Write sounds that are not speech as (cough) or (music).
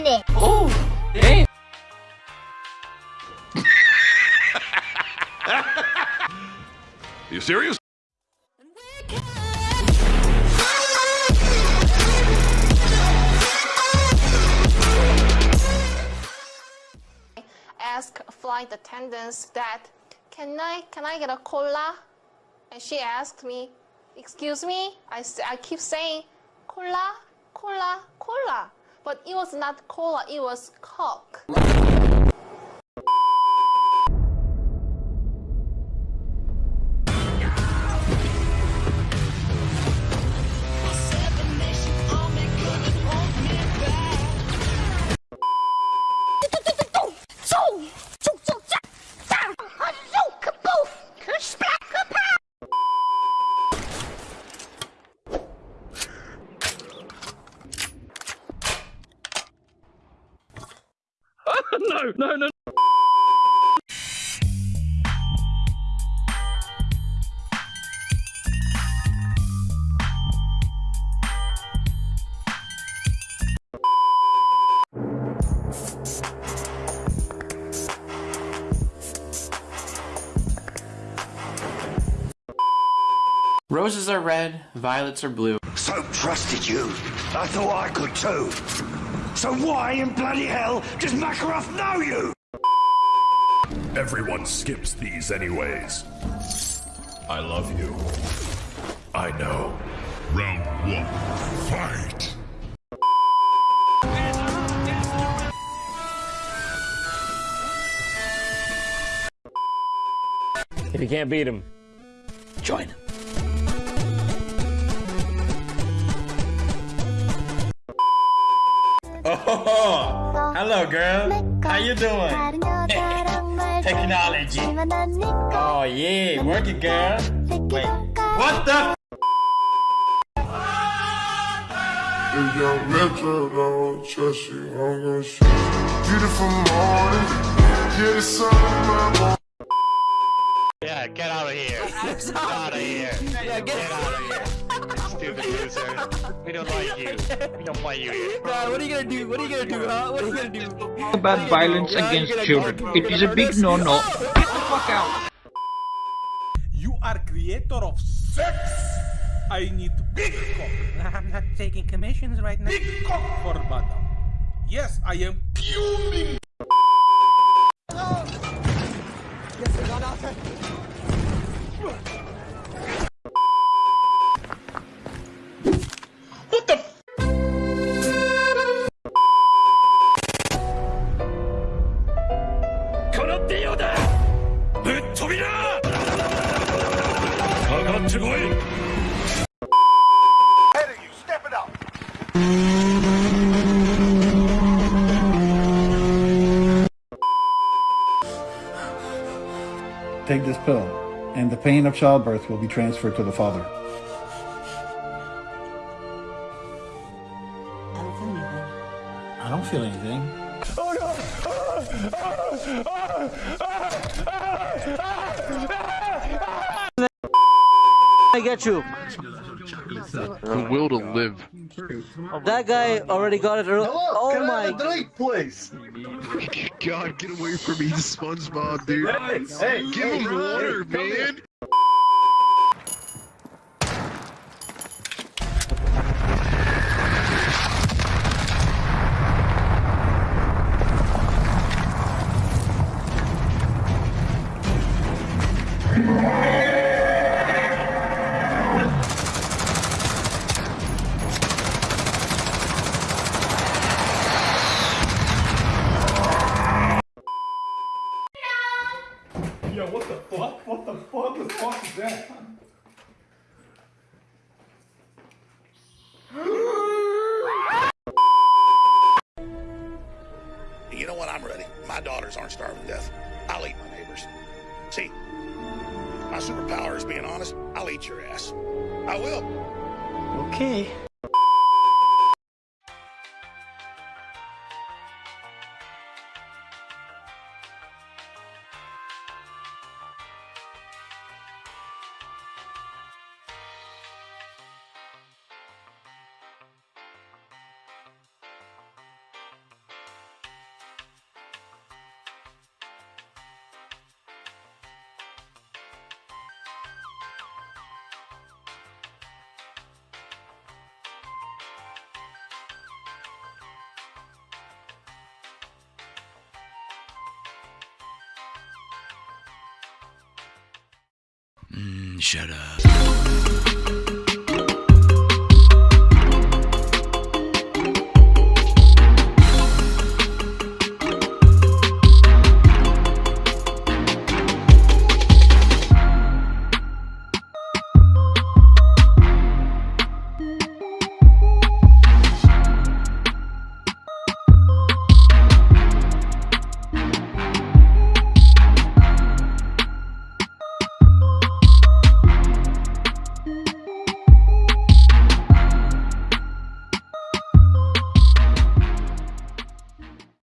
minute. Oh, damn. (laughs) You serious? I ask flight attendants that can I can I get a cola? And she asked me, excuse me. I, I keep saying cola, cola, cola, but it was not cola. It was coke. No, no, no. Roses are red, violets are blue. So trusted you. I thought I could too. So why in bloody hell does Makarov know you? Everyone skips these anyways. I love you. I know. Round one, fight! If you can't beat him, join him. Oh, (laughs) hello, girl. How you doing? (laughs) Technology. Oh yeah, work it, girl. Wait, what the? If Young Metro don't trust you, I'm gonna shoot you. Beautiful morning, yeah, the sun in my morning. Yeah, get out of here. (laughs) Get out of here. Yeah, get, out of here. Stupid loser. We don't like you. We don't want you here. Nah, what are you gonna do? What are you gonna do, huh? What are you gonna do? about violence Yeah, against you're children. go- It is a big no-no. Get the fuck out. You are creator of sex. I need big cock. (laughs) I'm not taking commissions right now. Big cock for madam. Yes, I am fuming. Take this pill, and the pain of childbirth will be transferred to the father. I don't feel anything. I don't feel anything. Oh no! I get you. The will to live. That guy already got it. early. Oh my. drink, please? (laughs) God, get away from me, SpongeBob, dude. hey, Give hey, him water, man. Yo, what the fuck? What the fuck? What the fuck is that? You know what? I'm ready. My daughters aren't starving to death. I'll eat my neighbors. See, my superpower is being honest. I'll eat your ass. I will. Okay. Mm, shut up.